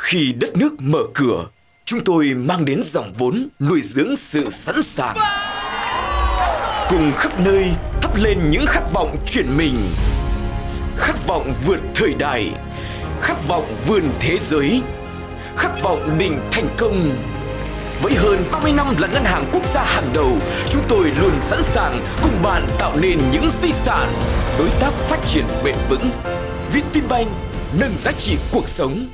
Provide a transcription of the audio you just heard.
Khi đất nước mở cửa, chúng tôi mang đến dòng vốn nuôi dưỡng sự sẵn sàng. Cùng khắp nơi thắp lên những khát vọng chuyển mình. Khát vọng vượt thời đại, khát vọng vươn thế giới, khát vọng định thành công. Với hơn 30 năm là ngân hàng quốc gia hàng đầu, chúng tôi luôn sẵn sàng cùng bạn tạo nên những di sản, đối tác phát triển bền vững. Vietinbank nâng giá trị cuộc sống